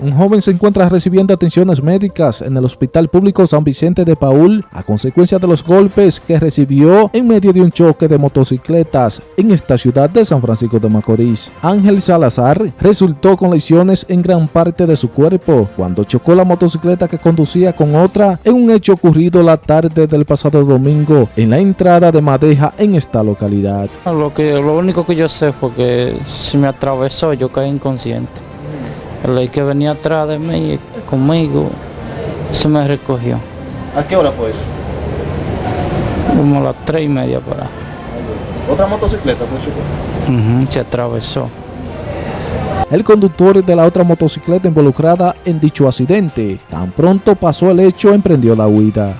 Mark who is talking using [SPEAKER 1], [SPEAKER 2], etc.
[SPEAKER 1] un joven se encuentra recibiendo atenciones médicas en el Hospital Público San Vicente de Paul a consecuencia de los golpes que recibió en medio de un choque de motocicletas en esta ciudad de San Francisco de Macorís. Ángel Salazar resultó con lesiones en gran parte de su cuerpo cuando chocó la motocicleta que conducía con otra en un hecho ocurrido la tarde del pasado domingo en la entrada de Madeja en esta localidad.
[SPEAKER 2] Lo, que, lo único que yo sé fue que se me atravesó, yo caí inconsciente. El que venía atrás de mí, conmigo, se me recogió.
[SPEAKER 3] ¿A qué hora fue eso?
[SPEAKER 2] Como a las tres y media para.
[SPEAKER 3] ¿Otra motocicleta pues chocó?
[SPEAKER 2] se atravesó.
[SPEAKER 1] El conductor de la otra motocicleta involucrada en dicho accidente, tan pronto pasó el hecho, emprendió la huida.